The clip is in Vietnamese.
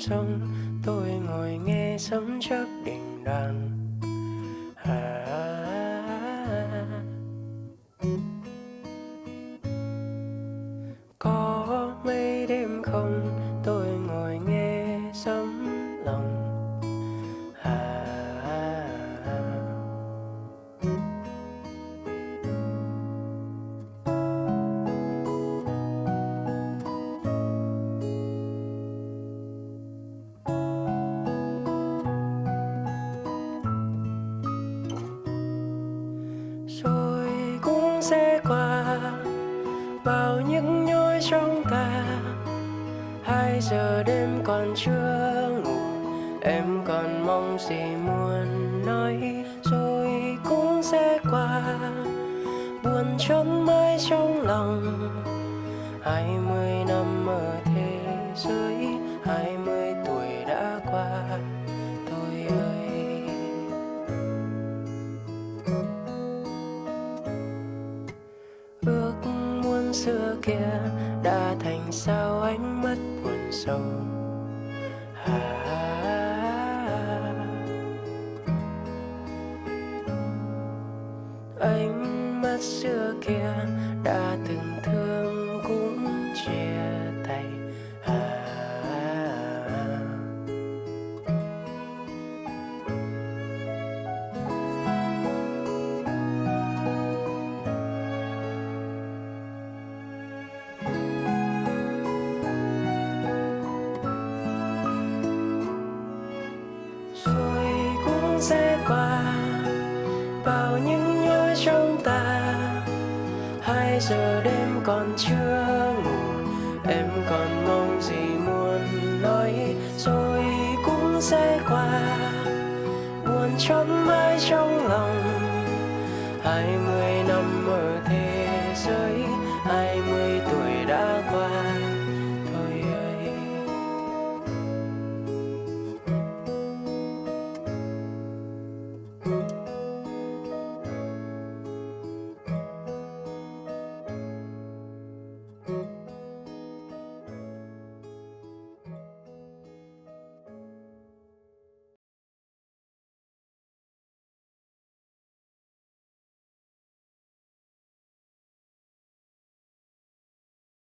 sông tôi ngồi nghe sấm chớp đình đàn. Bao những nhối trong ta. Hai giờ đêm còn chưa ngủ, em còn mong gì muốn nói, rồi cũng sẽ qua. Buồn chốn mãi trong lòng, hai mươi năm ở thế giới. Xưa kia đã thành sao ánh mắt buồn sầu. À, ánh mắt xưa kia đã từng thương cũng chia sẽ qua. Bao những nhói trong ta, hai giờ đêm còn chưa ngủ. Em còn mong gì muốn nói, rồi cũng sẽ qua. Buồn chốn mãi trong lòng, hai mươi